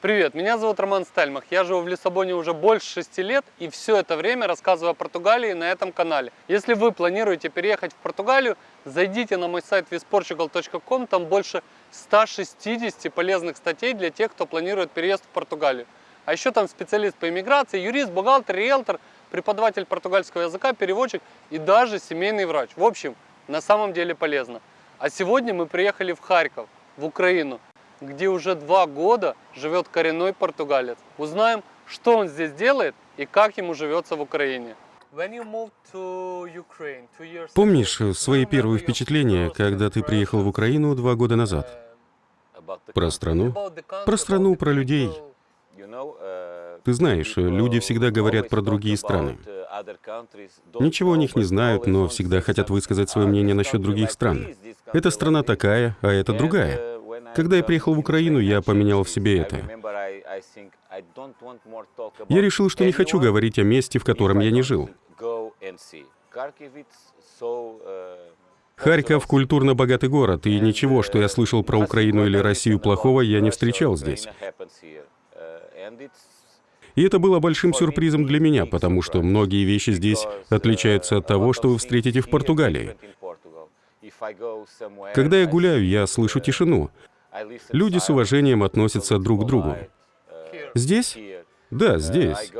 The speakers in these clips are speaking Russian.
Привет, меня зовут Роман Стальмах. Я живу в Лиссабоне уже больше шести лет и все это время рассказываю о Португалии на этом канале. Если вы планируете переехать в Португалию, зайдите на мой сайт visportugal.com, там больше 160 полезных статей для тех, кто планирует переезд в Португалию. А еще там специалист по иммиграции, юрист, бухгалтер, риэлтор, преподаватель португальского языка, переводчик и даже семейный врач. В общем, на самом деле полезно. А сегодня мы приехали в Харьков, в Украину где уже два года живет коренной португалец. Узнаем, что он здесь делает и как ему живется в Украине. Помнишь свои первые впечатления, когда ты приехал в Украину два года назад? Про страну? Про страну, про людей. Ты знаешь, люди всегда говорят про другие страны. Ничего о них не знают, но всегда хотят высказать свое мнение насчет других стран. Эта страна такая, а это другая. Когда я приехал в Украину, я поменял в себе это. Я решил, что не хочу говорить о месте, в котором я не жил. Харьков — культурно богатый город, и ничего, что я слышал про Украину или Россию плохого, я не встречал здесь. И это было большим сюрпризом для меня, потому что многие вещи здесь отличаются от того, что вы встретите в Португалии. Когда я гуляю, я слышу тишину. Люди с уважением относятся друг к другу. Здесь? Да, здесь.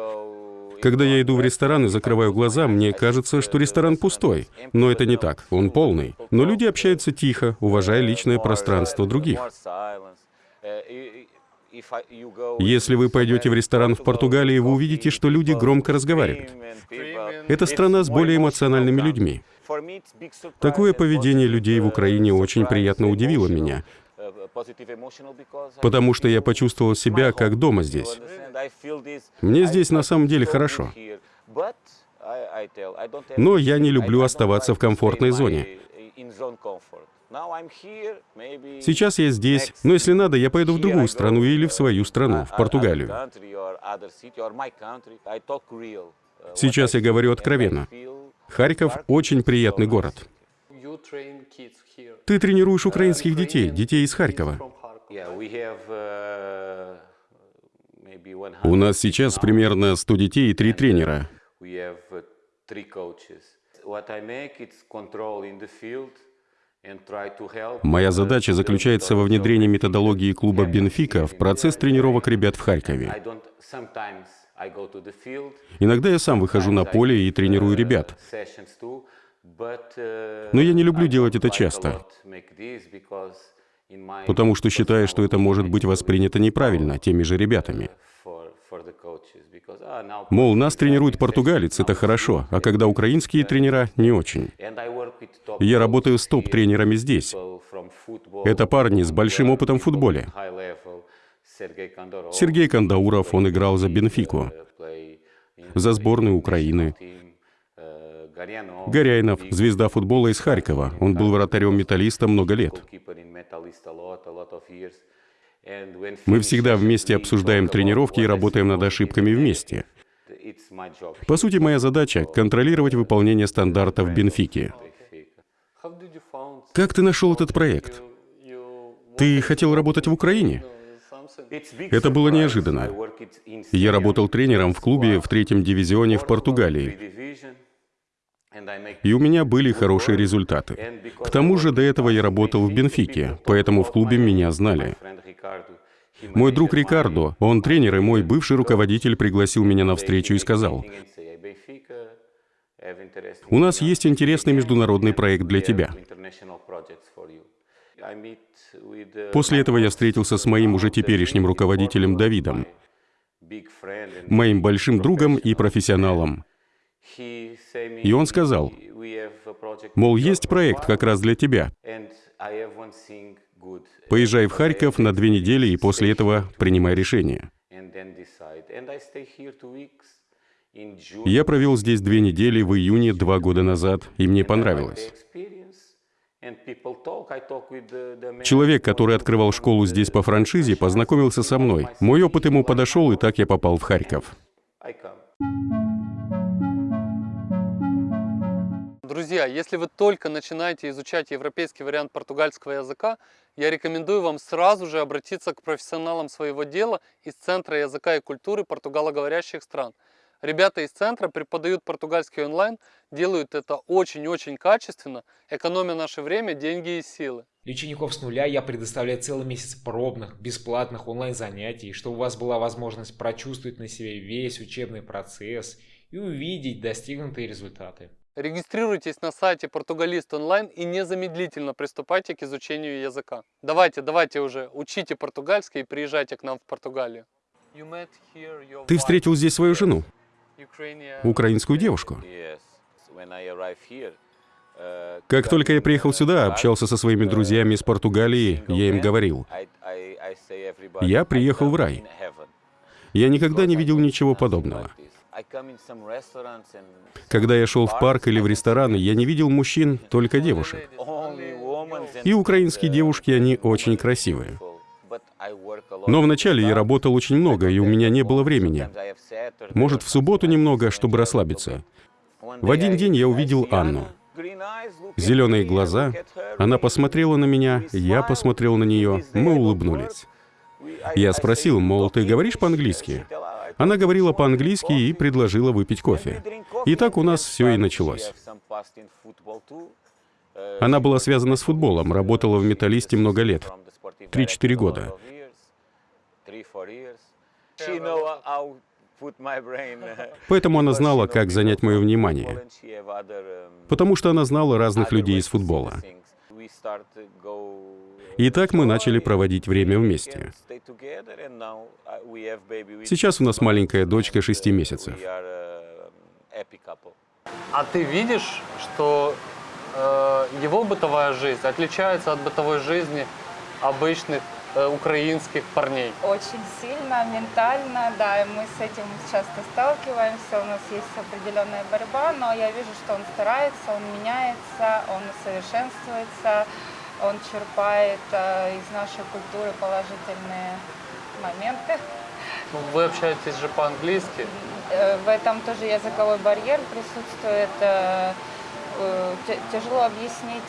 Когда я иду в ресторан и закрываю глаза, мне кажется, что ресторан пустой. Но это не так, он полный. Но люди общаются тихо, уважая личное пространство других. Если вы пойдете в ресторан в Португалии, вы увидите, что люди громко разговаривают. Это страна с более эмоциональными людьми. Такое поведение людей в Украине очень приятно удивило меня, потому что я почувствовал себя как дома здесь. Мне здесь на самом деле хорошо. Но я не люблю оставаться в комфортной зоне. Сейчас я здесь, но если надо, я поеду в другую страну или в свою страну, в Португалию. Сейчас я говорю откровенно. Харьков — очень приятный город. Ты тренируешь украинских детей, детей из Харькова. У нас сейчас примерно 100 детей и 3 тренера. Моя задача заключается во внедрении методологии клуба «Бенфика» в процесс тренировок ребят в Харькове. Иногда я сам выхожу на поле и тренирую ребят. Но я не люблю делать это часто, потому что считаю, что это может быть воспринято неправильно теми же ребятами. Мол, нас тренирует португалец, это хорошо, а когда украинские тренера — не очень. Я работаю с топ-тренерами здесь. Это парни с большим опытом в футболе. Сергей Кандауров, он играл за Бенфику, за сборную Украины. Горяйнов, звезда футбола из Харькова. Он был вратарем металлиста много лет. Мы всегда вместе обсуждаем тренировки и работаем над ошибками вместе. По сути, моя задача — контролировать выполнение стандартов Бенфики. Как ты нашел этот проект? Ты хотел работать в Украине? Это было неожиданно. Я работал тренером в клубе в третьем дивизионе в Португалии. И у меня были хорошие результаты. К тому же до этого я работал в Бенфике, поэтому в клубе меня знали. Мой друг Рикардо, он тренер и мой бывший руководитель пригласил меня на встречу и сказал, «У нас есть интересный международный проект для тебя». После этого я встретился с моим уже теперешним руководителем Давидом, моим большим другом и профессионалом. И он сказал, мол, есть проект как раз для тебя. Поезжай в Харьков на две недели и после этого принимай решение. Я провел здесь две недели в июне два года назад, и мне понравилось. Человек, который открывал школу здесь по франшизе, познакомился со мной. Мой опыт ему подошел, и так я попал в Харьков. Друзья, если вы только начинаете изучать европейский вариант португальского языка, я рекомендую вам сразу же обратиться к профессионалам своего дела из Центра языка и культуры португалоговорящих стран. Ребята из центра преподают португальский онлайн, делают это очень-очень качественно, экономя наше время, деньги и силы. Для учеников с нуля я предоставляю целый месяц пробных, бесплатных онлайн-занятий, чтобы у вас была возможность прочувствовать на себе весь учебный процесс и увидеть достигнутые результаты. Регистрируйтесь на сайте Португалист онлайн и незамедлительно приступайте к изучению языка. Давайте, давайте уже, учите португальский и приезжайте к нам в Португалию. Ты встретил здесь свою жену, украинскую девушку. Как только я приехал сюда, общался со своими друзьями из Португалии, я им говорил, я приехал в рай. Я никогда не видел ничего подобного. Когда я шел в парк или в рестораны, я не видел мужчин, только девушек. И украинские девушки, они очень красивые. Но вначале я работал очень много, и у меня не было времени. Может, в субботу немного, чтобы расслабиться. В один день я увидел Анну. Зеленые глаза. Она посмотрела на меня, я посмотрел на нее, мы улыбнулись. Я спросил, мол, ты говоришь по-английски? Она говорила по-английски и предложила выпить кофе. И так у нас все и началось. Она была связана с футболом, работала в «Металлисте» много лет. Три-четыре года. Поэтому она знала, как занять мое внимание. Потому что она знала разных людей из футбола. И так мы начали проводить время вместе. Сейчас у нас маленькая дочка 6 месяцев. А ты видишь, что э, его бытовая жизнь отличается от бытовой жизни обычных украинских парней? Очень сильно, ментально, да, и мы с этим часто сталкиваемся, у нас есть определенная борьба, но я вижу, что он старается, он меняется, он совершенствуется, он черпает э, из нашей культуры положительные моменты. Ну, вы общаетесь же по-английски. Э, в этом тоже языковой барьер присутствует. Э, э, тяжело объяснить,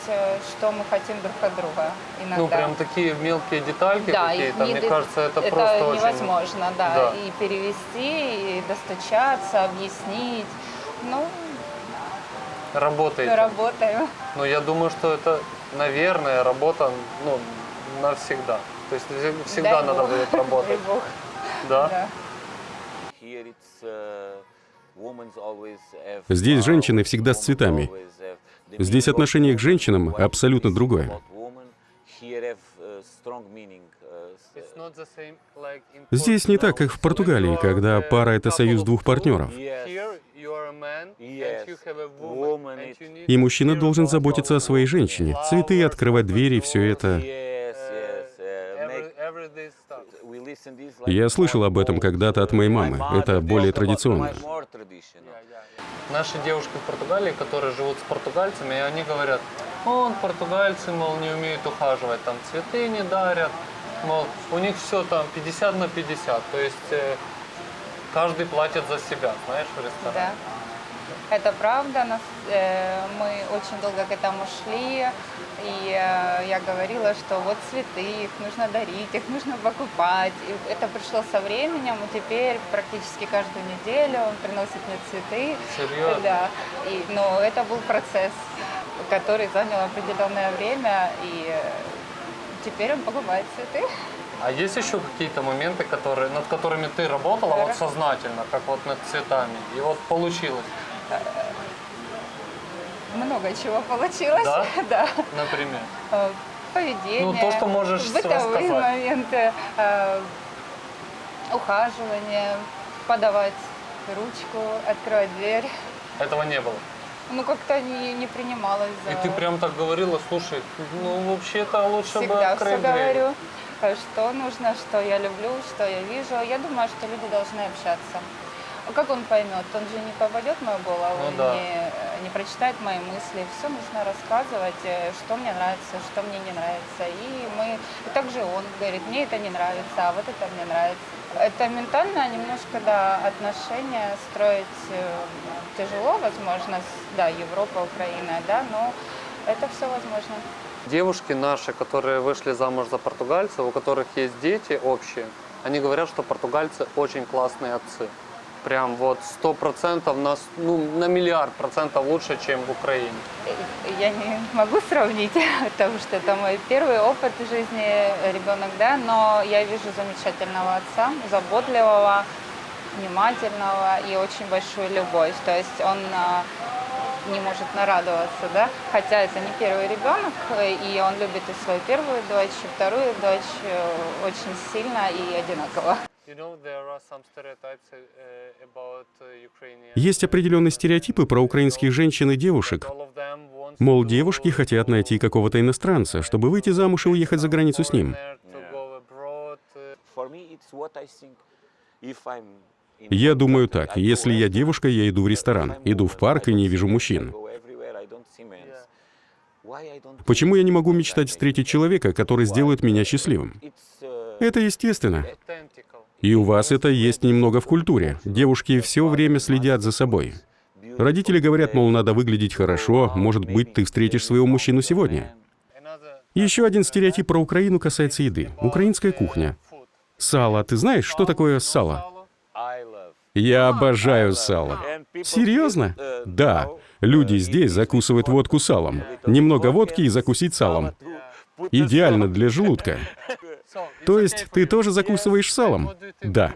что мы хотим друг от друга иногда. Ну, прям такие мелкие детальки да, какие-то, мне кажется, это, это просто невозможно, очень... да. да. И перевести, и достучаться, объяснить. Ну, Работаете? Работаю. Ну, я думаю, что это, наверное, работа ну, навсегда. То есть всегда Дай надо Бог. будет работать. Дай Бог. Да? Да. Здесь женщины всегда с цветами. Здесь отношение к женщинам абсолютно другое. Здесь не так, как в Португалии, когда пара — это союз двух партнеров. И мужчина должен заботиться о своей женщине. Цветы, открывать двери, все это. Я слышал об этом когда-то от моей мамы. Это более традиционно. Наши девушки в Португалии, которые живут с португальцами, они говорят, он, португальцы, мол, не умеют ухаживать, там цветы не дарят, мол, у них все там 50 на 50, то есть э, каждый платит за себя, знаешь, в ресторане. Да. Это правда, нас, э, мы очень долго к этому шли, и э, я говорила, что вот цветы, их нужно дарить, их нужно покупать. И это пришло со временем, и теперь практически каждую неделю он приносит мне цветы. Серьезно? Да. И, но это был процесс, который занял определенное время, и э, теперь он покупает цветы. А есть еще какие-то моменты, которые, над которыми ты работала вот сознательно, как вот над цветами, и вот получилось? Много чего получилось. Да? да. Например? Э, Поведение. Ну, то, что можешь Бытовые моменты. э, Ухаживание, подавать ручку, открывать дверь. Этого не было. Ну, как-то не, не принималось за... И ты прям так говорила, слушай, ну вообще-то лучше бы Всегда все открыть дверь. говорю, э, что нужно, что я люблю, что я вижу. Я думаю, что люди должны общаться. А Как он поймет? Он же не попадет в мою голову, Ну да. не, не прочитает мои мысли. Все нужно рассказывать, э, что мне нравится, что мне не нравится. И мы, и также он говорит, мне это не нравится, а вот это мне нравится. Это ментально немножко, да, отношения строить э, тяжело, возможно, да, Европа, Украина, да, но это все возможно. Девушки наши, которые вышли замуж за португальцев, у которых есть дети общие, они говорят, что португальцы очень классные отцы. Прям вот сто процентов, на, ну, на миллиард процентов лучше, чем в Украине. Э, Я не могу сравнить, потому что это мой первый опыт в жизни ребенок, да, но я вижу замечательного отца, заботливого, внимательного и очень большую любовь. То есть он а, не может нарадоваться, да, хотя это не первый ребенок, э, и он любит и свою первую дочь, и вторую дочь э, очень сильно и одинаково. Есть определенные стереотипы про украинских женщин и девушек. Мол, девушки хотят найти какого-то иностранца, чтобы выйти замуж и уехать за границу с ним. Я думаю так, если я девушка, я иду в ресторан, иду в парк и не вижу мужчин. Почему я не могу мечтать встретить человека, который сделает меня счастливым? Это естественно. И у вас это есть немного в культуре. Девушки все время следят за собой. Родители говорят, мол, надо выглядеть хорошо, может быть, ты встретишь своего мужчину сегодня. Еще один стереотип про Украину касается еды. Украинская кухня. Сало. Ты знаешь, что такое сало? Я обожаю сало. Серьезно? Да. Люди здесь закусывают водку салом. Немного водки и закусить салом. Идеально для желудка. То есть ты тоже закусываешь салом? Да.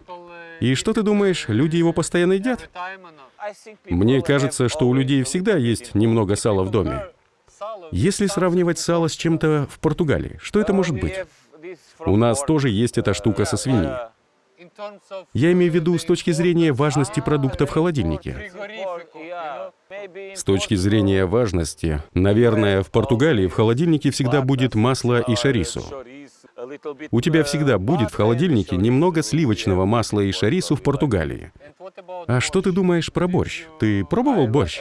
И что ты думаешь, люди его постоянно едят? Мне кажется, что у людей всегда есть немного сала в доме. Если сравнивать сало с чем-то в Португалии, что это может быть? У нас тоже есть эта штука со свиньей. Я имею в виду с точки зрения важности продукта в холодильнике. С точки зрения важности, наверное, в Португалии в холодильнике всегда будет масло и шарису. У тебя всегда будет в холодильнике немного сливочного масла и шарису в Португалии. А что ты думаешь про борщ? Ты пробовал борщ?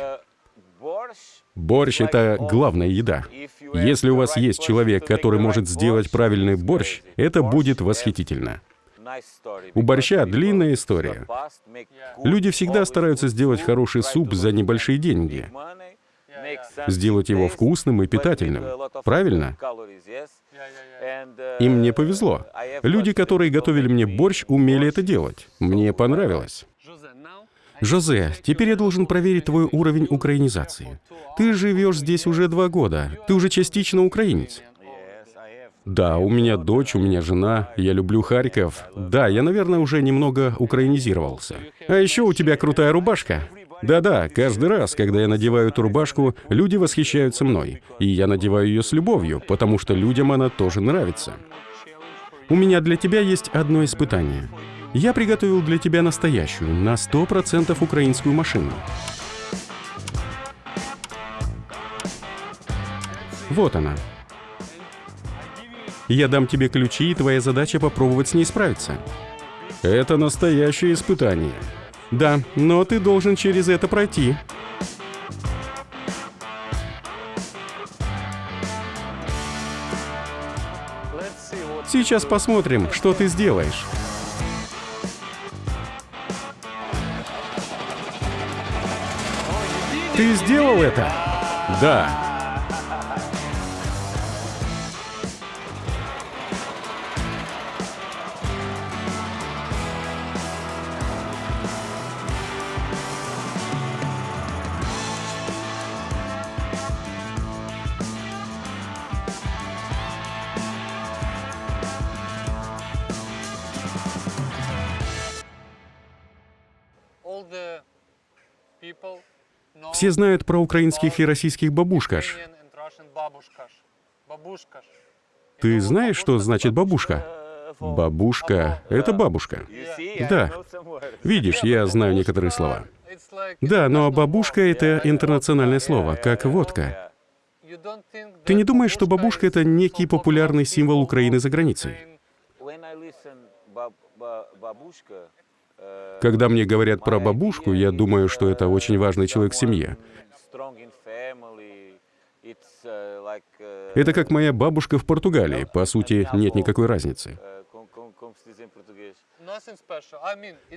Борщ — это главная еда. Если у вас есть человек, который может сделать правильный борщ, это будет восхитительно. У борща длинная история. Люди всегда стараются сделать хороший суп за небольшие деньги. Сделать его вкусным и питательным. Правильно? И мне повезло. Люди, которые готовили мне борщ, умели это делать. Мне понравилось. Жозе, теперь я должен проверить твой уровень украинизации. Ты живешь здесь уже два года. Ты уже частично украинец. Да, у меня дочь, у меня жена, я люблю Харьков. Да, я, наверное, уже немного украинизировался. А еще у тебя крутая рубашка. Да-да, каждый раз, когда я надеваю эту рубашку, люди восхищаются мной. И я надеваю ее с любовью, потому что людям она тоже нравится. У меня для тебя есть одно испытание. Я приготовил для тебя настоящую, на 100% украинскую машину. Вот она. Я дам тебе ключи, и твоя задача попробовать с ней справиться. Это настоящее испытание. Да, но ты должен через это пройти. Сейчас посмотрим, что ты сделаешь. Ты сделал это? Да. Все знают про украинских и российских бабушкаш. Ты знаешь, что значит бабушка? Бабушка — это бабушка. Да. Видишь, я знаю некоторые слова. Да, но бабушка — это интернациональное слово, как водка. Ты не думаешь, что бабушка — это некий популярный символ Украины за границей? Когда мне говорят про бабушку, я думаю, что это очень важный человек в семье. Это как моя бабушка в Португалии. По сути, нет никакой разницы.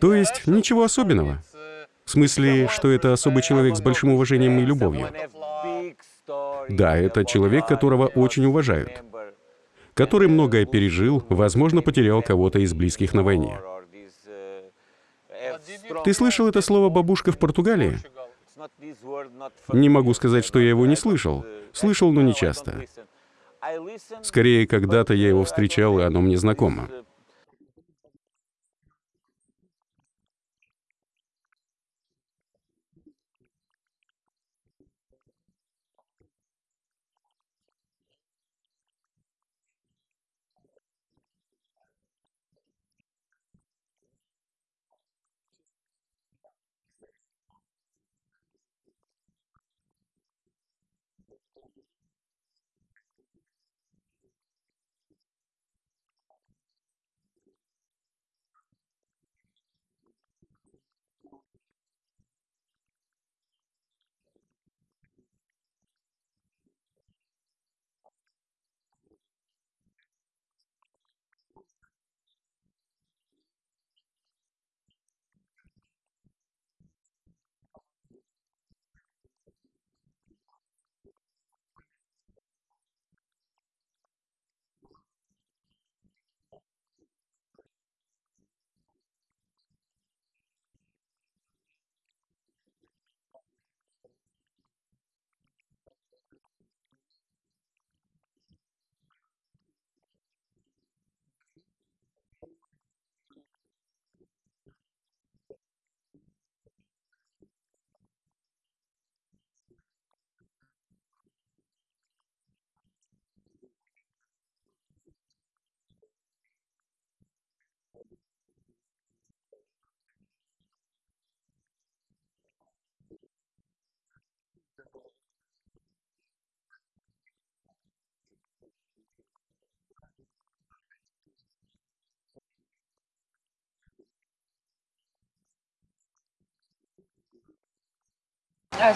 То есть ничего особенного. В смысле, что это особый человек с большим уважением и любовью. Да, это человек, которого очень уважают, который многое пережил, возможно, потерял кого-то из близких на войне. Ты слышал это слово «бабушка» в Португалии? Не могу сказать, что я его не слышал. Слышал, но не часто. Скорее, когда-то я его встречал, и оно мне знакомо.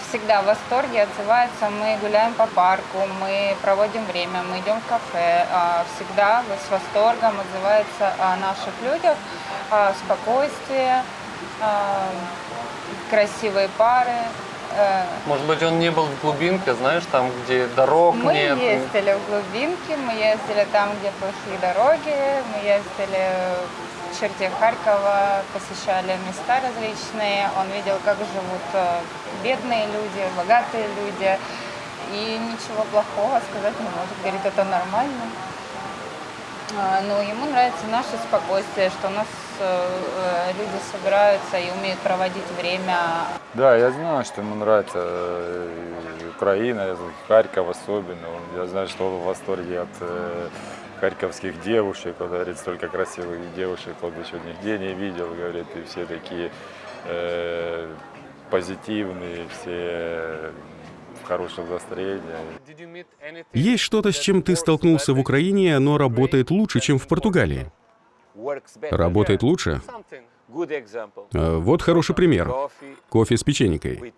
Всегда в восторге отзываются. Мы гуляем по парку, мы проводим время, мы идем в кафе. А, Всегда с восторгом отзываются о наших людях, о спокойствии, а, красивые пары. Э, Может быть, он не был в глубинке, знаешь, там, где дорог Мы нет. ездили в глубинки, мы ездили там, где плохие дороги, мы ездили в черте Харькова, посещали места различные. Он видел, как живут э, бедные люди, богатые люди. И ничего плохого сказать не может. Говорит, это нормально. А, Но ему нравится наше спокойствие, что у нас э, э, люди собираются и умеют проводить время Да, я знаю, что ему нравится Украина, Харьков особенно. Я знаю, что он в восторге от харьковских девушек. Он говорит, столько красивых девушек он еще нигде не видел, говорит, и все такие э, позитивные, все в хорошем настроении. Есть что-то, с чем ты столкнулся в Украине, оно работает лучше, чем в Португалии. Работает лучше? Э, Вот хороший пример. Кофе с печенькой.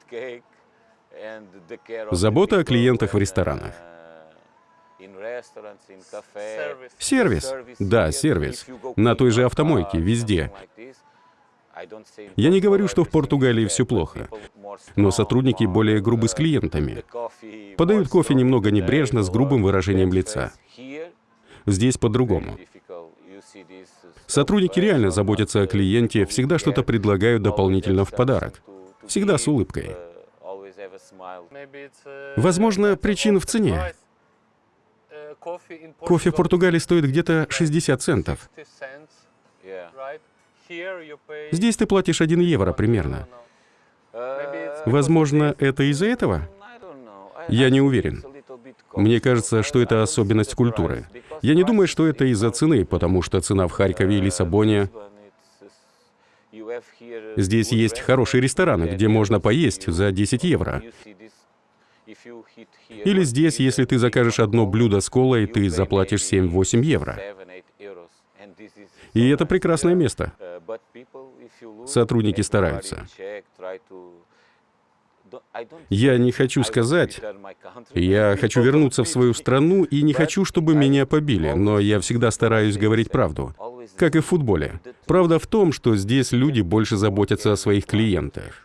Забота о клиентах в ресторанах. Сервис. Да, сервис. На той же автомойке, везде. Я не говорю, что в Португалии все плохо, но сотрудники более грубы с клиентами. Подают кофе немного небрежно, с грубым выражением лица. Здесь по-другому. Сотрудники реально заботятся о клиенте, всегда что-то предлагают дополнительно в подарок. Всегда с улыбкой. It's, uh, Возможно, причина в цене. Кофе в Португалии стоит где-то 60 центов. 50 cents, right? Here you pay- Здесь ты платишь 1 евро примерно. It's Возможно, это из-за этого? Я не уверен. Мне кажется, что это особенность культуры. Я не думаю, что это из-за цены, потому что цена в Харькове и Лиссабоне... Здесь есть хорошие рестораны, где можно поесть за 10 евро. Или здесь, если ты закажешь одно блюдо с колой, ты заплатишь 7-8 евро. И это прекрасное место. Сотрудники стараются. Я не хочу сказать, я хочу вернуться в свою страну и не хочу, чтобы меня побили, но я всегда стараюсь говорить правду. Как и в футболе. Правда в том, что здесь люди больше заботятся о своих клиентах.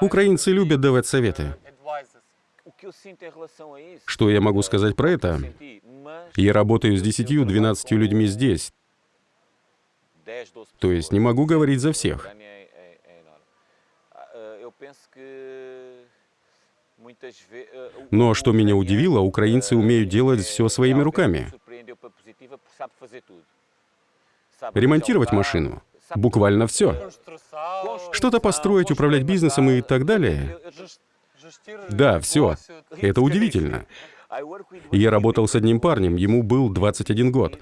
Украинцы любят давать советы. Что я могу сказать про это? Я работаю с 10-12 людьми здесь, то есть не могу говорить за всех. Но что меня удивило, украинцы умеют делать все своими руками. Ремонтировать машину. Буквально все. Что-то построить, управлять бизнесом и так далее. Да, все. Это удивительно. Я работал с одним парнем, ему был 21 год.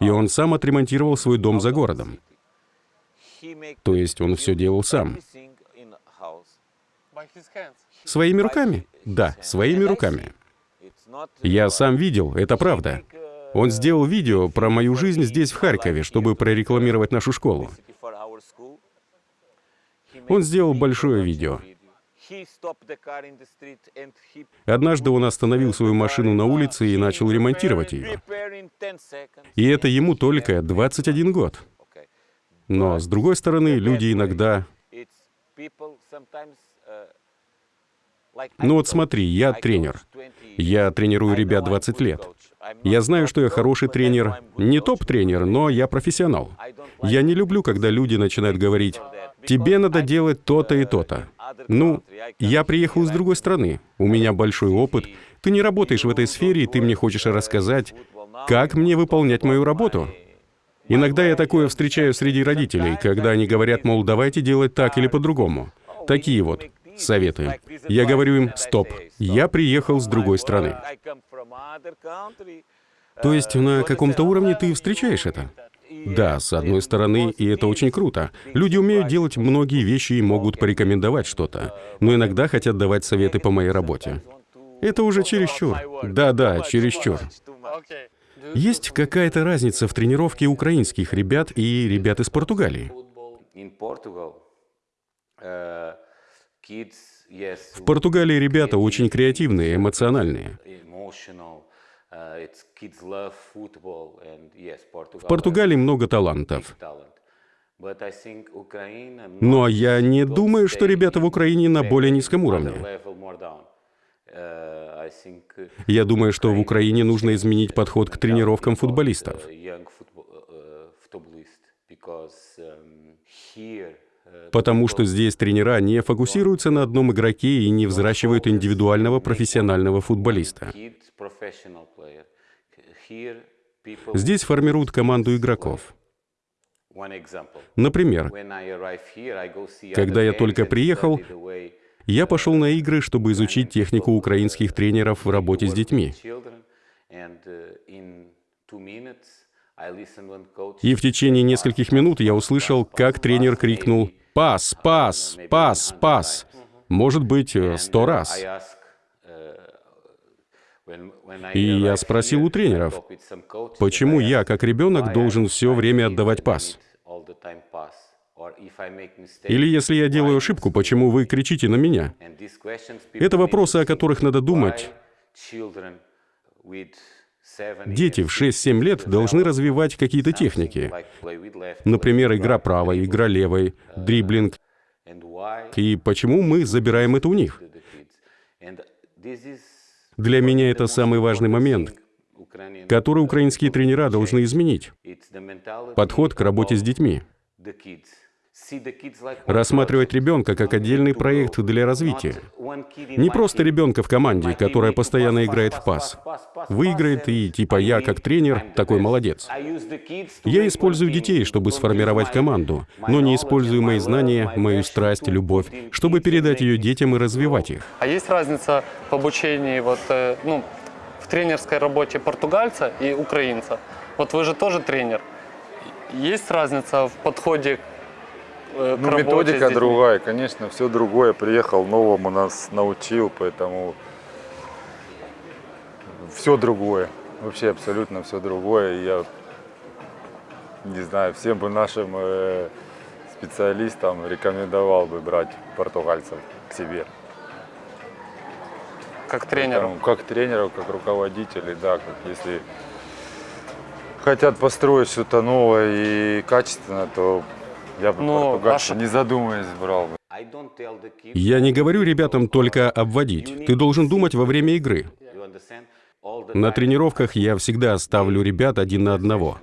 И он сам отремонтировал свой дом за городом. То есть он все делал сам. Своими руками? Да, своими руками. Я сам видел, это правда. Он сделал видео про мою жизнь здесь, в Харькове, чтобы прорекламировать нашу школу. Он сделал большое видео. Однажды он остановил свою машину на улице и начал ремонтировать ее. И это ему только 21 год. Но, с другой стороны, люди иногда... Ну вот смотри, я тренер. Я тренирую ребят 20 лет. Я знаю, что я хороший тренер, не топ-тренер, но я профессионал. Я не люблю, когда люди начинают говорить, тебе надо делать то-то и то-то. Ну, я приехал из другой страны, у меня большой опыт, ты не работаешь в этой сфере, и ты мне хочешь рассказать, как мне выполнять мою работу. Иногда я такое встречаю среди родителей, когда они говорят, мол, давайте делать так или по-другому. Такие вот советы. Я говорю им, стоп, я приехал с другой страны. То есть на каком-то уровне ты встречаешь это? Да, с одной стороны, и это очень круто. Люди умеют делать многие вещи и могут порекомендовать что-то, но иногда хотят давать советы по моей работе. Это уже чересчур. Да-да, чересчур. Есть какая-то разница в тренировке украинских ребят и ребят из Португалии? В Португалии ребята очень креативные, эмоциональные. В Португалии много талантов. Но я не думаю, что ребята в Украине на более низком уровне. Я думаю, что в Украине нужно изменить подход к тренировкам футболистов. Потому что здесь тренера не фокусируются на одном игроке и не взращивают индивидуального профессионального футболиста. Здесь формируют команду игроков. Например, когда я только приехал, я пошел на игры, чтобы изучить технику украинских тренеров в работе с детьми. И в течение нескольких минут я услышал, как тренер крикнул «Пас! Пас! Пас! Пас!» Может быть, сто раз. И я спросил у тренеров, почему я, как ребенок, должен все время отдавать пас? Или если я делаю ошибку, почему вы кричите на меня? Это вопросы, о которых надо думать. Дети в 6-7 лет должны развивать какие-то техники. Например, игра правой, игра левой, дриблинг. И почему мы забираем это у них? Для меня это самый важный момент, который украинские тренера должны изменить. Подход к работе с детьми. Рассматривать ребенка как отдельный проект для развития. Не просто ребенка в команде, которая постоянно играет в пас. Выиграет и типа я как тренер такой молодец. Я использую детей, чтобы сформировать команду, но не использую мои знания, мою страсть, любовь, чтобы передать ее детям и развивать их. А есть разница в обучении вот, э, ну, в тренерской работе португальца и украинца? Вот вы же тоже тренер. Есть разница в подходе к Ну, работе с методика другая, конечно, все другое. Приехал, новому нас научил, поэтому все другое. Вообще абсолютно все другое. Я не знаю, всем бы нашим э, специалистам рекомендовал бы брать португальцев к себе. Как тренеру. Поэтому Как тренеров, как руководителей, да, как если хотят построить что-то новое и качественно, то я бы Ну, португальца, ваша- не задумываясь, брал бы. Я не говорю ребятам только обводить. Ты должен думать во время игры. На тренировках я всегда ставлю ребят один на одного.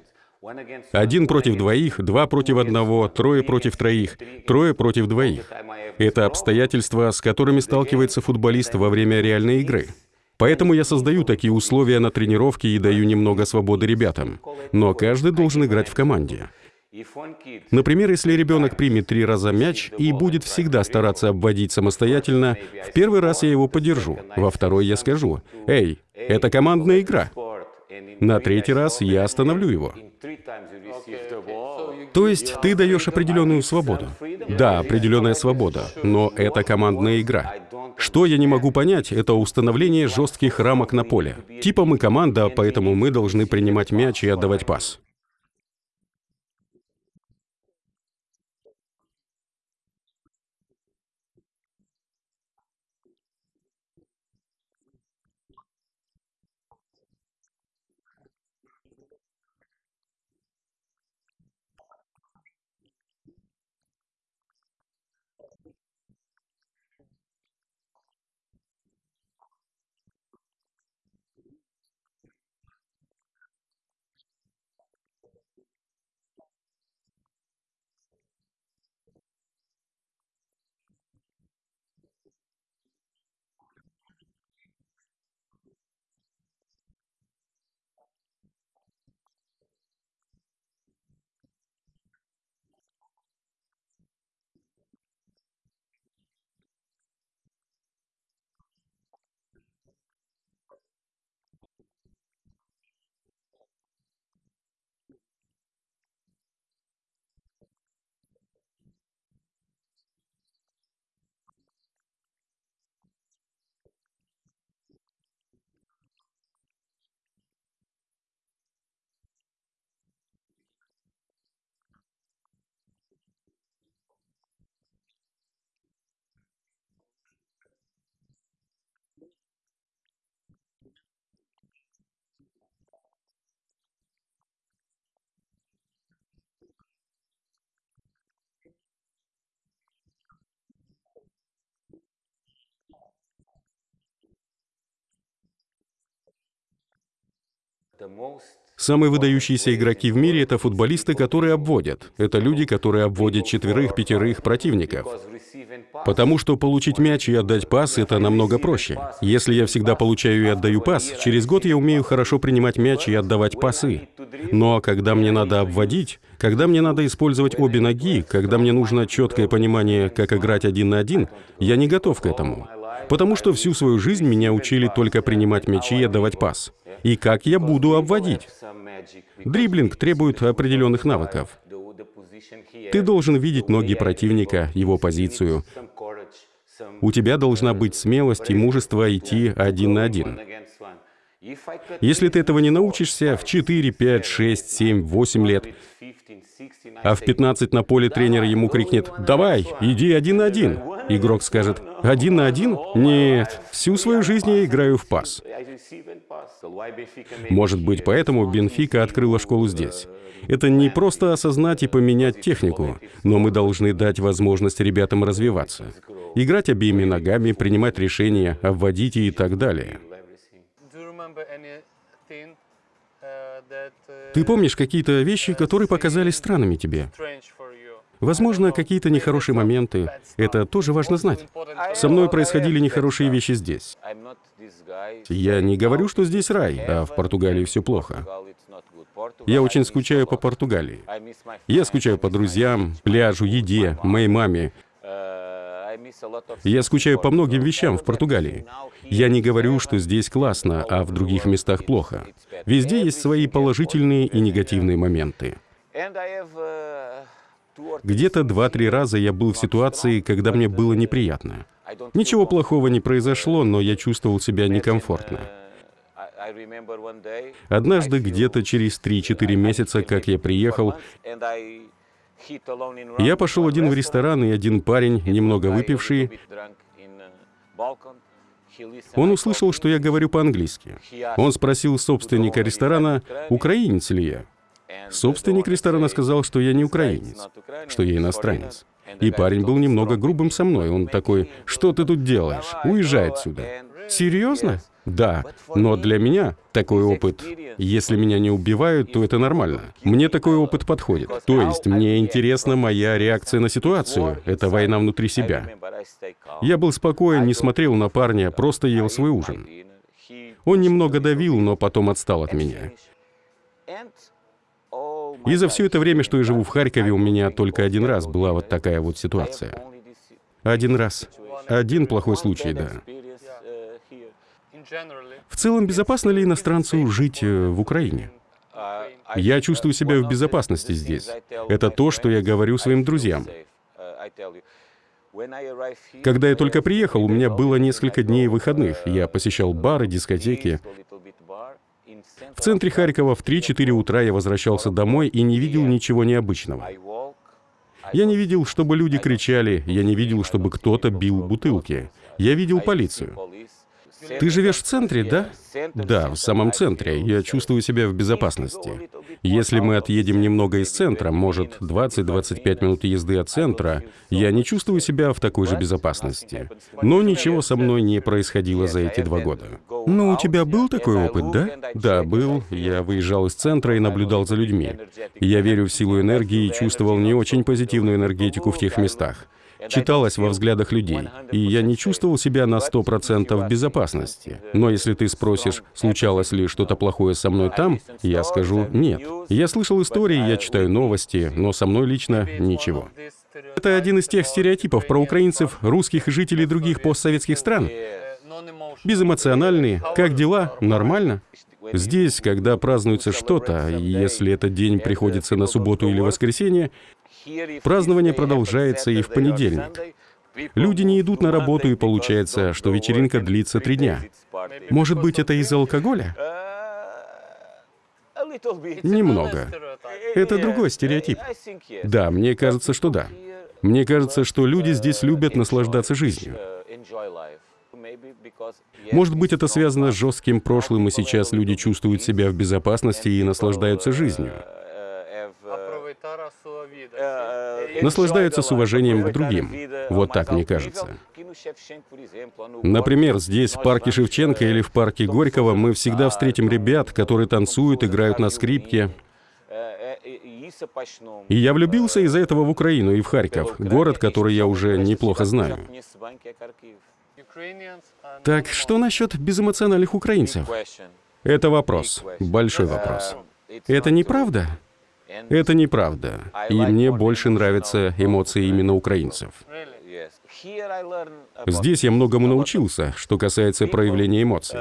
Один против двоих, два против одного, трое против троих, трое против двоих. Это обстоятельства, с которыми сталкивается футболист во время реальной игры. Поэтому я создаю такие условия на тренировке и даю немного свободы ребятам. Но каждый должен играть в команде. Например, если ребенок примет три раза мяч и будет всегда стараться обводить самостоятельно, в первый раз я его поддержу, во второй я скажу, «Эй, это командная игра». На третий раз я остановлю его. То есть ты даешь определенную свободу. Да, определенная свобода, но это командная игра. Что я не могу понять, это установление жестких рамок на поле. Типа мы команда, поэтому мы должны принимать мяч и отдавать пас. Самые выдающиеся игроки в мире — это футболисты, которые обводят. Это люди, которые обводят четверых, пятерых противников. Потому что получить мяч и отдать пас — это намного проще. Если я всегда получаю и отдаю пас, через год я умею хорошо принимать мяч и отдавать пасы. Но когда мне надо обводить, когда мне надо использовать обе ноги, когда мне нужно четкое понимание, как играть один на один, я не готов к этому. Потому что всю свою жизнь меня учили только принимать мячи и отдавать пас. И как я буду обводить? Дриблинг требует определенных навыков. Ты должен видеть ноги противника, его позицию. У тебя должна быть смелость и мужество идти один на один. Если ты этого не научишься в 4, 5, 6, 7, 8 лет, а в 15 на поле тренер ему крикнет «Давай, иди один на один», игрок скажет «Один на один? Нет, всю свою жизнь я играю в пас». Может быть, поэтому Бенфика открыла школу здесь. Это не просто осознать и поменять технику, но мы должны дать возможность ребятам развиваться. Играть обеими ногами, принимать решения, обводить и так далее. Ты помнишь какие-то вещи, которые показались странными тебе? Возможно, какие-то нехорошие моменты. Это тоже важно знать. Со мной происходили нехорошие вещи здесь. Я не говорю, что здесь рай, а в Португалии все плохо. Я очень скучаю по Португалии. Я скучаю по друзьям, пляжу, еде, моей маме. Я скучаю по многим вещам в Португалии. Я не говорю, что здесь классно, а в других местах плохо. Везде есть свои положительные и негативные моменты. Где-то два-три раза я был в ситуации, когда мне было неприятно. Ничего плохого не произошло, но я чувствовал себя некомфортно. Однажды, где-то через 3-4 месяца, как я приехал, Я пошел один в ресторан, и один парень, немного выпивший, он услышал, что я говорю по-английски. Он спросил собственника ресторана, украинец ли я. Собственник ресторана сказал, что я не украинец, что я иностранец. И парень был немного грубым со мной. Он такой, что ты тут делаешь? Уезжай отсюда. Серьезно? Да, но для меня такой опыт, если меня не убивают, то это нормально. Мне такой опыт подходит. То есть мне интересна моя реакция на ситуацию. Это война внутри себя. Я был спокоен, не смотрел на парня, просто ел свой ужин. Он немного давил, но потом отстал от меня. И за все это время, что я живу в Харькове, у меня только один раз была вот такая вот ситуация. Один раз. Один плохой случай, да. В целом, безопасно ли иностранцу жить э, в Украине? Я чувствую себя в безопасности здесь. Это то, что я говорю своим друзьям. Когда я только приехал, у меня было несколько дней выходных. Я посещал бары, дискотеки. В центре Харькова в 3-4 утра я возвращался домой и не видел ничего необычного. Я не видел, чтобы люди кричали, я не видел, чтобы кто-то бил бутылки. Я видел полицию. Ты живешь в центре, да? Да, в самом центре. Я чувствую себя в безопасности. Если мы отъедем немного из центра, может, 20-25 минут езды от центра, я не чувствую себя в такой же безопасности. Но ничего со мной не происходило за эти два года. Ну, у тебя был такой опыт, да? Да, был. Я выезжал из центра и наблюдал за людьми. Я верю в силу энергии и чувствовал не очень позитивную энергетику в тех местах читалось во взглядах людей, и я не чувствовал себя на 100% в безопасности. Но если ты спросишь, случалось ли что-то плохое со мной там, я скажу «нет». Я слышал истории, я читаю новости, но со мной лично ничего. Это один из тех стереотипов про украинцев, русских и жителей других постсоветских стран. Безэмоциональные, как дела, нормально. Здесь, когда празднуется что-то, если этот день приходится на субботу или воскресенье, Празднование продолжается и в понедельник. Люди не идут на работу, и получается, что вечеринка длится три дня. Может быть, это из-за алкоголя? Немного. Это другой стереотип. Да, мне кажется, что да. Мне кажется, что люди здесь любят наслаждаться жизнью. Может быть, это связано с жестким прошлым, и сейчас люди чувствуют себя в безопасности и наслаждаются жизнью. Наслаждаются с уважением к другим. Вот так мне кажется. Например, здесь, в парке Шевченко или в парке Горького, мы всегда встретим ребят, которые танцуют, играют на скрипке. И я влюбился из-за этого в Украину и в Харьков, город, который я уже неплохо знаю. Так что насчет безэмоциональных украинцев? Это вопрос, большой вопрос. Это неправда? Это неправда. И мне больше нравятся эмоции именно украинцев. Здесь я многому научился, что касается проявления эмоций.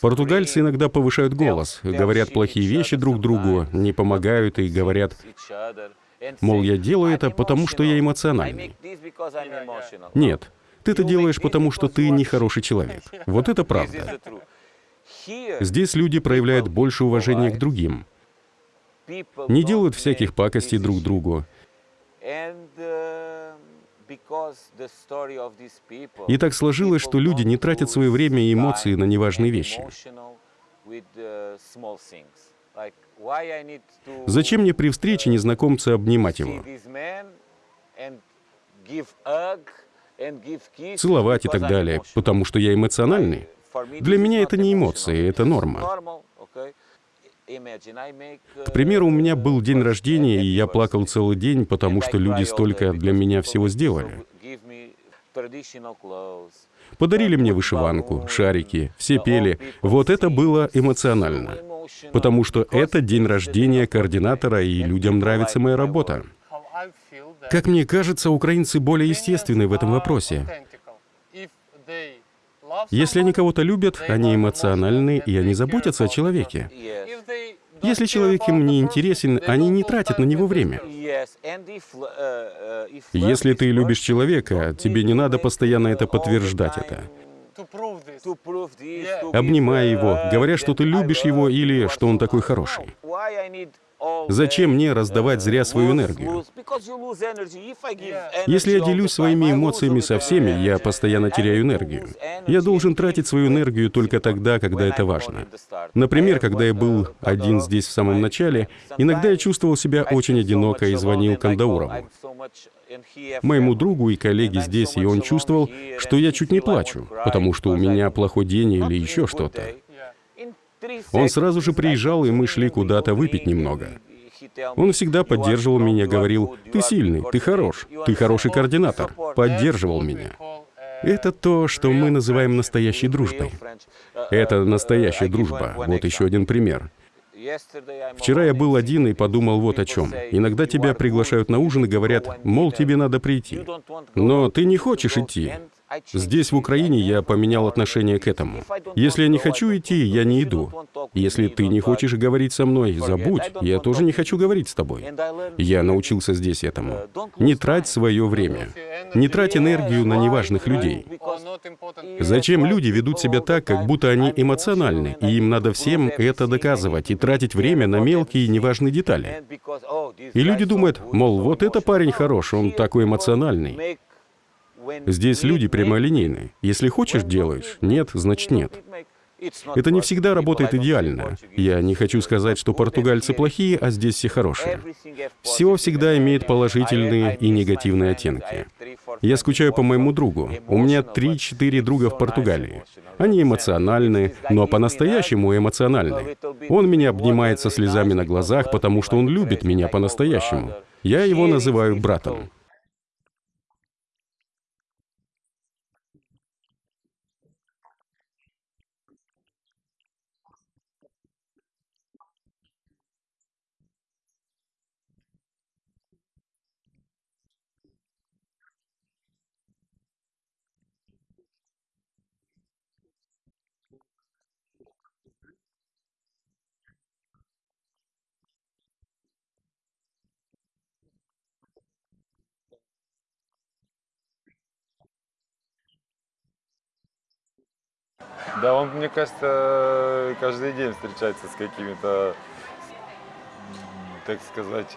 Португальцы иногда повышают голос, говорят плохие вещи друг другу, не помогают и говорят, мол, я делаю это, потому что я эмоциональный. Нет, ты это делаешь, потому что ты нехороший человек. Вот это правда. Здесь люди проявляют больше уважения к другим не делают всяких пакостей друг другу. И так сложилось, что люди не тратят свое время и эмоции на неважные вещи. Зачем мне при встрече незнакомца обнимать его? Целовать и так далее, потому что я эмоциональный. Для меня это не эмоции, это норма. К примеру, у меня был день рождения, и я плакал целый день, потому что люди столько для меня всего сделали. Подарили мне вышиванку, шарики, все пели. Вот это было эмоционально. Потому что это день рождения координатора, и людям нравится моя работа. Как мне кажется, украинцы более естественны в этом вопросе. Если они кого-то любят, они эмоциональны, и они заботятся о человеке. Если человек им не интересен, они не тратят на него время. Если ты любишь человека, тебе не надо постоянно это подтверждать это. Обнимай его, говоря, что ты любишь его или что он такой хороший. Зачем мне раздавать зря свою энергию? Если я делюсь своими эмоциями со всеми, я постоянно теряю энергию. Я должен тратить свою энергию только тогда, когда это важно. Например, когда я был один здесь в самом начале, иногда я чувствовал себя очень одиноко и звонил Кандаурову, моему другу и коллеге здесь, и он чувствовал, что я чуть не плачу, потому что у меня плохой день или еще что-то. Он сразу же приезжал, и мы шли куда-то выпить немного. Он всегда поддерживал меня, говорил, «Ты сильный, ты хорош, ты хороший координатор», поддерживал меня. Это то, что мы называем настоящей дружбой. Это настоящая дружба. Вот еще один пример. Вчера я был один и подумал вот о чем. Иногда тебя приглашают на ужин и говорят, мол, тебе надо прийти. Но ты не хочешь идти. Здесь, в Украине, я поменял отношение к этому. Если я не хочу идти, я не иду. Если ты не хочешь говорить со мной, забудь, я тоже не хочу говорить с тобой. Я научился здесь этому. Не трать свое время. Не трать энергию на неважных людей. Зачем люди ведут себя так, как будто они эмоциональны, и им надо всем это доказывать и тратить время на мелкие неважные детали? И люди думают, мол, вот это парень хорош, он такой эмоциональный. Здесь люди прямолинейны. Если хочешь, делаешь. Нет, значит нет. Это не всегда работает идеально. Я не хочу сказать, что португальцы плохие, а здесь все хорошие. Все всегда имеет положительные и негативные оттенки. Я скучаю по моему другу. У меня 3-4 друга в Португалии. Они эмоциональны, но по-настоящему эмоциональны. Он меня обнимает со слезами на глазах, потому что он любит меня по-настоящему. Я его называю братом. Да, он, мне кажется, каждый день встречается с какими-то, так сказать,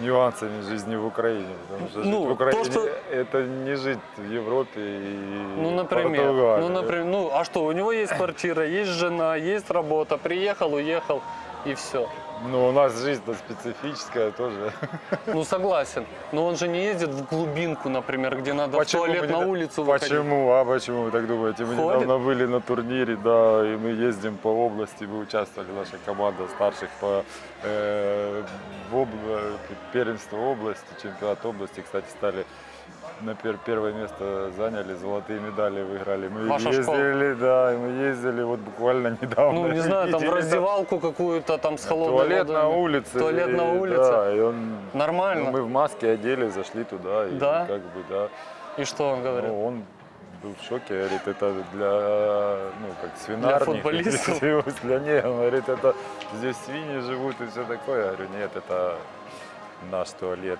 нюансами жизни в Украине. Потому что Ну, жить в Украине то, что- это не жить в Европе и Ну, например, Португалии. ну, например, ну, а что, у него есть квартира, есть жена, есть работа, приехал, уехал, и все. Ну, у нас жизнь-то специфическая тоже. Ну, согласен. Но он же не ездит в глубинку, например, где надо в туалет мы на не- улицу выходить. Почему? А почему вы так думаете? Мы Ходит? недавно были на турнире, да, и мы ездим по области, мы участвовали, наша команда старших по э, в об- первенству области, чемпионат области, кстати, стали на пер- первое место заняли, золотые медали выиграли. Мы Ваша ездили, да, и мы ездили вот буквально недавно. Ну, не знаю, там в раздевалку какую-то там с холодной Туалет водой. на улице. Туалет на и- улице. Да, и он... Нормально. ну, мы в маске одели, зашли туда, и Да? как бы, да. И что он говорит? Ну, он был в шоке, говорит, это для, ну, как свинарник. футболистов? Для них, он говорит, это здесь свиньи живут и все такое. Я говорю, нет, это наш туалет.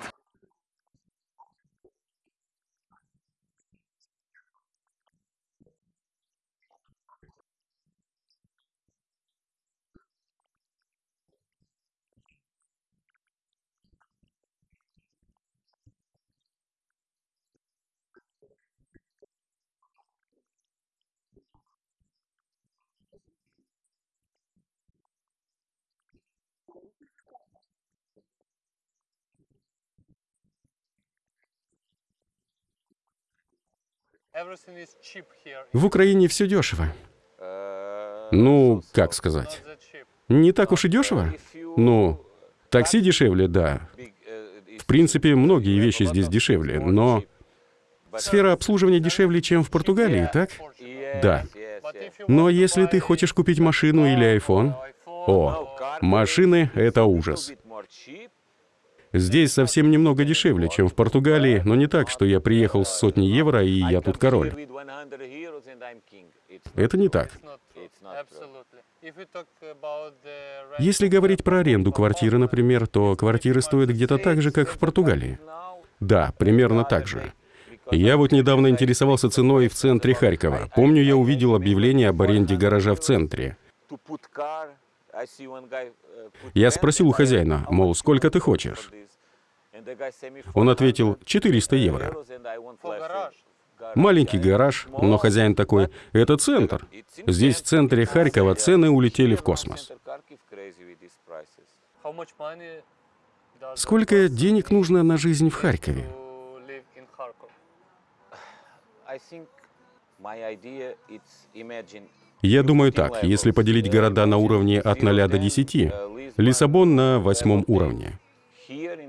В Украине все дешево. Ну, как сказать? Не так уж и дешево? Ну, такси дешевле, да. В принципе, многие вещи здесь дешевле, но сфера обслуживания дешевле, чем в Португалии, так? Да. Но если ты хочешь купить машину или iPhone, о, машины — это ужас. Здесь совсем немного дешевле, чем в Португалии, но не так, что я приехал с сотни евро, и я тут король. Это не так. Если говорить про аренду квартиры, например, то квартиры стоят где-то так же, как в Португалии. Да, примерно так же. Я вот недавно интересовался ценой в центре Харькова. Помню, я увидел объявление об аренде гаража в центре. Я спросил у хозяина, мол, сколько ты хочешь? Он ответил, 400 евро. Маленький гараж, но хозяин такой, это центр. Здесь в центре Харькова цены улетели в космос. Сколько денег нужно на жизнь в Харькове? Я думаю так, если поделить города на уровне от 0 до 10, Лиссабон на восьмом уровне,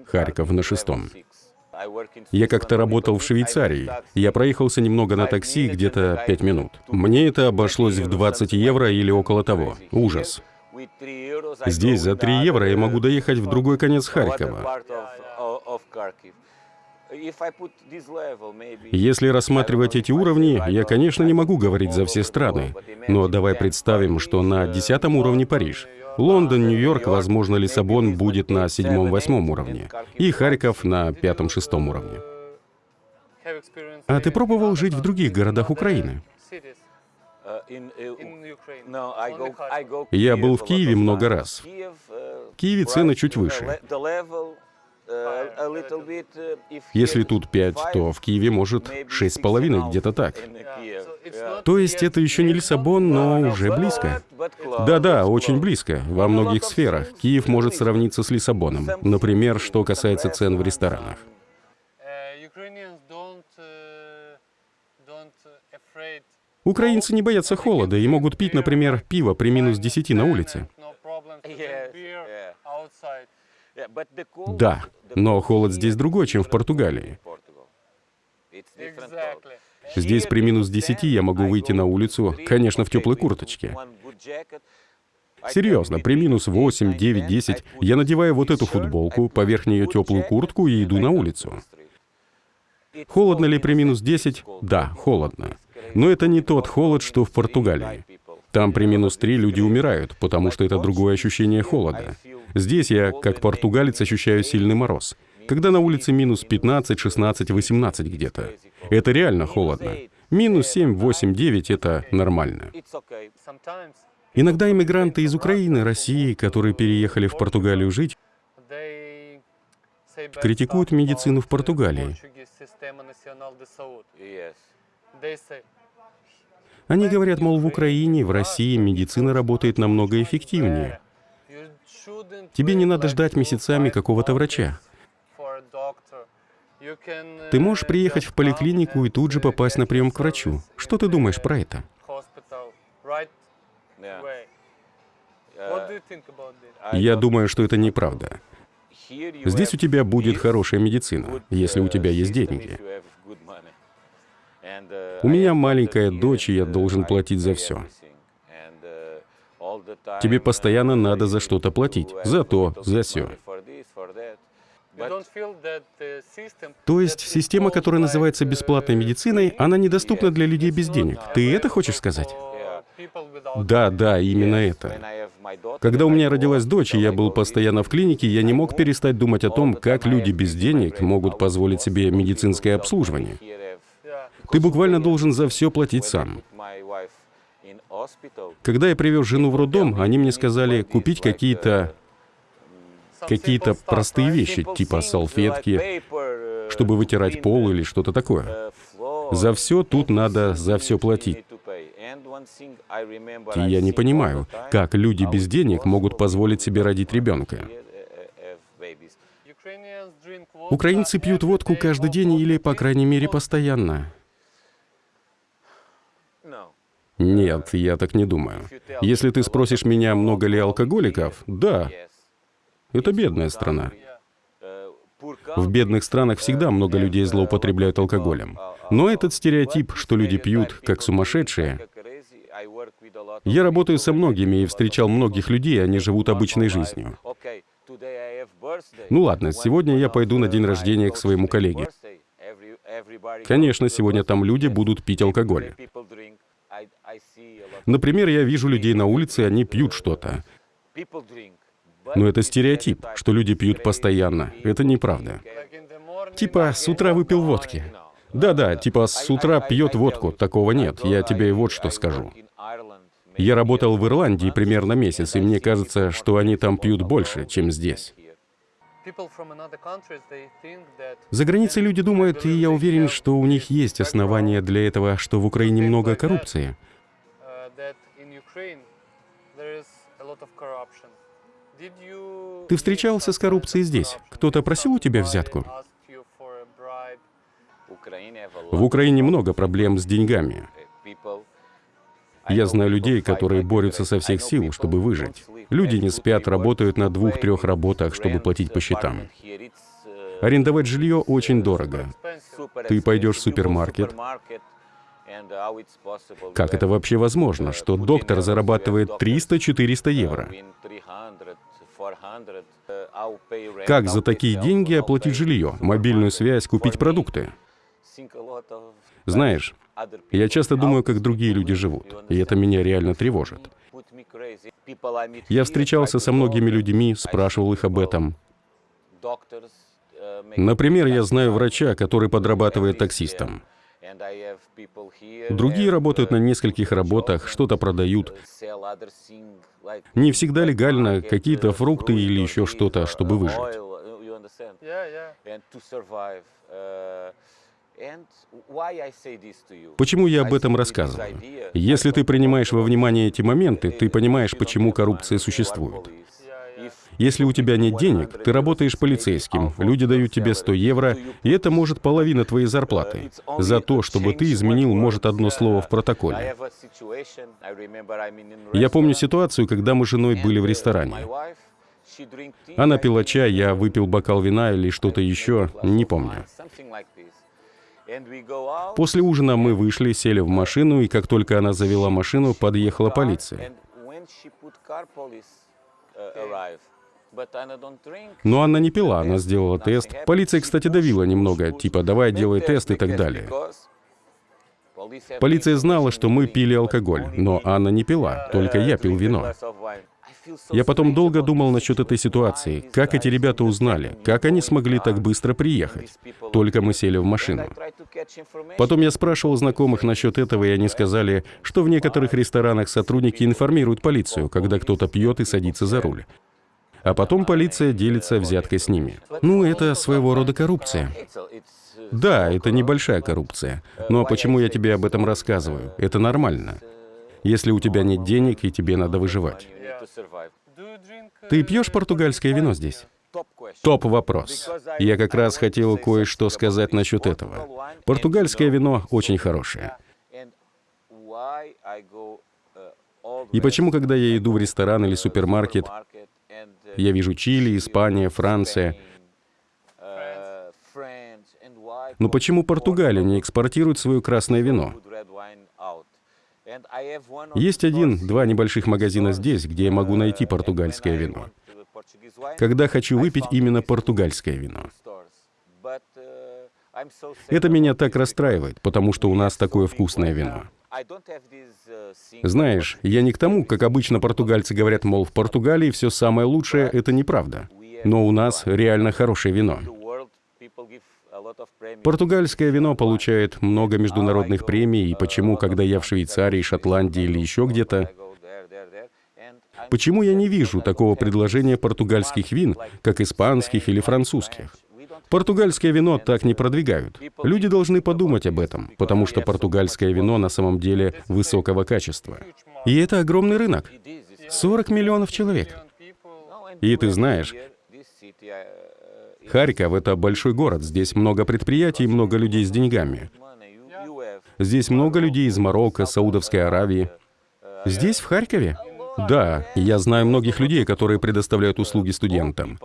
Харьков на шестом. Я как-то работал в Швейцарии. Я проехался немного на такси, где-то 5 минут. Мне это обошлось в 20 евро или около того. Ужас. Здесь за 3 евро я могу доехать в другой конец Харькова. Если рассматривать эти уровни, я, конечно, не могу говорить за все страны. Но давай представим, что на 10 уровне Париж. Лондон, Нью-Йорк, возможно, Лиссабон будет на седьмом-восьмом уровне. И Харьков на пятом-шестом уровне. А ты пробовал жить в других городах Украины? Я был в Киеве много раз. В Киеве цены чуть выше. Если тут 5, то в Киеве может 6,5, где-то так. То есть это еще не Лиссабон, но уже близко. Да-да, очень близко. Во многих сферах. Киев может сравниться с Лиссабоном. Например, что касается цен в ресторанах. uh, uh, uh, Украинцы не боятся холода и могут пить, например, пиво при минус 10 на улице. Да, но холод здесь другой, чем в Португалии. Здесь при минус 10 я могу выйти на улицу, конечно, в теплой курточке. Серьезно, при минус 8, 9, 10 я надеваю вот эту футболку, поверх нее теплую куртку и иду на улицу. Холодно ли при минус 10? Да, холодно. Но это не тот холод, что в Португалии. Там при минус 3 люди умирают, потому что это другое ощущение холода. Здесь я, как португалец, ощущаю сильный мороз. Когда на улице минус 15, 16, 18 где-то. Это реально холодно. Минус 7, 8, 9 — это нормально. Иногда иммигранты из Украины, России, которые переехали в Португалию жить, критикуют медицину в Португалии. Они говорят, мол, в Украине, в России медицина работает намного эффективнее. Тебе не надо ждать месяцами какого-то врача. Ты можешь приехать в поликлинику и тут же попасть на прием к врачу. Что ты думаешь про это? Я думаю, что это неправда. Здесь у тебя будет хорошая медицина, если у тебя есть деньги. У меня маленькая дочь, и я должен платить за все. Тебе постоянно надо за что-то платить. За то, за все. То есть система, которая называется бесплатной медициной, она недоступна для людей без денег. Ты это хочешь сказать? Да, да, именно это. Когда у меня родилась дочь, и я был постоянно в клинике, я не мог перестать думать о том, как люди без денег могут позволить себе медицинское обслуживание. Ты буквально должен за все платить сам. Когда я привез жену в роддом, они мне сказали купить какие-то какие-то простые вещи, типа салфетки, чтобы вытирать пол или что-то такое. За все тут надо за все платить. И я не понимаю, как люди без денег могут позволить себе родить ребенка. Украинцы пьют водку каждый день или, по крайней мере, постоянно. Нет, я так не думаю. Если ты спросишь меня, много ли алкоголиков, да, это бедная страна. В бедных странах всегда много людей злоупотребляют алкоголем. Но этот стереотип, что люди пьют как сумасшедшие, я работаю со многими и встречал многих людей, они живут обычной жизнью. Ну ладно, сегодня я пойду на день рождения к своему коллеге. Конечно, сегодня там люди будут пить алкоголь. Например, я вижу людей на улице, они пьют что-то. Но это стереотип, что люди пьют постоянно. Это неправда. Типа, с утра выпил водки. Да-да, типа, с утра пьет водку. Такого нет. Я тебе и вот что скажу. Я работал в Ирландии примерно месяц, и мне кажется, что они там пьют больше, чем здесь. За границей люди думают, и я уверен, что у них есть основания для этого, что в Украине много коррупции. Ты встречался с коррупцией здесь? Кто-то просил у тебя взятку? В Украине много проблем с деньгами. Я знаю людей, которые борются со всех сил, чтобы выжить. Люди не спят, работают на двух-трех работах, чтобы платить по счетам. Арендовать жилье очень дорого. Ты пойдешь в супермаркет. Как это вообще возможно, что доктор зарабатывает 300-400 евро? Как за такие деньги оплатить жилье, мобильную связь, купить продукты? Знаешь, я часто думаю, как другие люди живут, и это меня реально тревожит. Я встречался со многими людьми, спрашивал их об этом. Например, я знаю врача, который подрабатывает таксистом. Другие работают на нескольких работах, что-то продают. Не всегда легально, какие-то фрукты или еще что-то, чтобы выжить. Почему я об этом рассказываю? Если ты принимаешь во внимание эти моменты, ты понимаешь, почему коррупция существует. Если у тебя нет денег, ты работаешь полицейским, люди дают тебе 100 евро, и это может половина твоей зарплаты. За то, чтобы ты изменил, может, одно слово в протоколе. Я помню ситуацию, когда мы с женой были в ресторане. Она пила чай, я выпил бокал вина или что-то еще, не помню. После ужина мы вышли, сели в машину, и как только она завела машину, подъехала полиция. Но Анна не пила, она сделала тест. Полиция, кстати, давила немного, типа «давай, делай тест» и так далее. Полиция знала, что мы пили алкоголь, но Анна не пила, только я пил вино. Я потом долго думал насчет этой ситуации. Как эти ребята узнали? Как они смогли так быстро приехать? Только мы сели в машину. Потом я спрашивал знакомых насчет этого, и они сказали, что в некоторых ресторанах сотрудники информируют полицию, когда кто-то пьет и садится за руль. А потом полиция делится взяткой с ними. Ну, это своего рода коррупция. Да, это небольшая коррупция. Но почему я тебе об этом рассказываю? Это нормально. Если у тебя нет денег, и тебе надо выживать. Ты пьешь португальское вино здесь? Топ вопрос. Я как раз хотел кое-что сказать насчет этого. Португальское вино очень хорошее. И почему, когда я иду в ресторан или супермаркет, я вижу Чили, Испания, Франция. Но почему Португалия не экспортирует свое красное вино? Есть один-два небольших магазина здесь, где я могу найти португальское вино. Когда хочу выпить именно португальское вино. Это меня так расстраивает, потому что у нас такое вкусное вино. Знаешь, я не к тому, как обычно португальцы говорят, мол, в Португалии все самое лучшее — это неправда. Но у нас реально хорошее вино. Португальское вино получает много международных премий, и почему, когда я в Швейцарии, Шотландии или еще где-то, почему я не вижу такого предложения португальских вин, как испанских или французских? Португальское вино так не продвигают. Люди должны подумать об этом, потому что португальское вино на самом деле высокого качества. И это огромный рынок. 40 миллионов человек. И ты знаешь, Харьков — это большой город, здесь много предприятий, много людей с деньгами. Здесь много людей из Марокко, Саудовской Аравии. Здесь, в Харькове? Да, я знаю многих людей, которые предоставляют услуги студентам.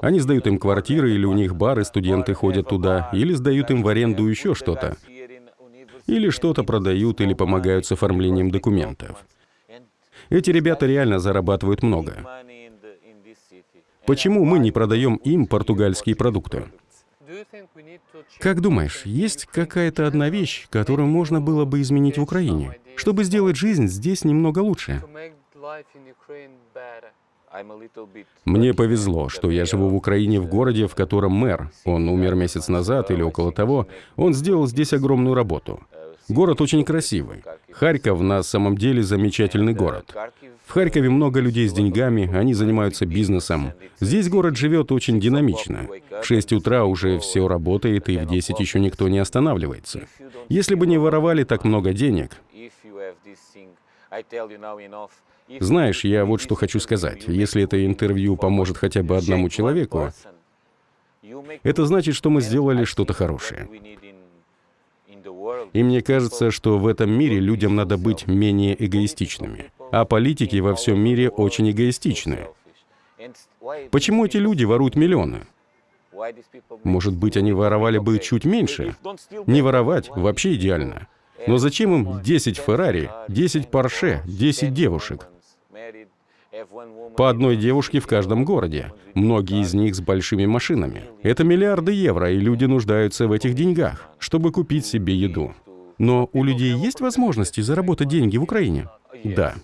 Они сдают им квартиры, или у них бары, студенты ходят туда, или сдают им в аренду еще что-то. Или что-то продают, или помогают с оформлением документов. Эти ребята реально зарабатывают много. Почему мы не продаем им португальские продукты? Как думаешь, есть какая-то одна вещь, которую можно было бы изменить в Украине, чтобы сделать жизнь здесь немного лучше? Мне повезло, что я живу в Украине в городе, в котором мэр, он умер месяц назад или около того, он сделал здесь огромную работу. Город очень красивый. Харьков на самом деле замечательный город. В Харькове много людей с деньгами, они занимаются бизнесом. Здесь город живет очень динамично. В 6 утра уже все работает, и в 10 еще никто не останавливается. Если бы не воровали так много денег... Знаешь, я вот что хочу сказать. Если это интервью поможет хотя бы одному человеку, это значит, что мы сделали что-то хорошее. И мне кажется, что в этом мире людям надо быть менее эгоистичными. А политики во всем мире очень эгоистичны. Почему эти люди воруют миллионы? Может быть, они воровали бы чуть меньше? Не воровать вообще идеально. Но зачем им 10 Феррари, 10 Порше, 10 девушек? По одной девушке в каждом городе. Многие из них с большими машинами. Это миллиарды евро, и люди нуждаются в этих деньгах, чтобы купить себе еду. Но у людей есть возможности заработать деньги в Украине? Да.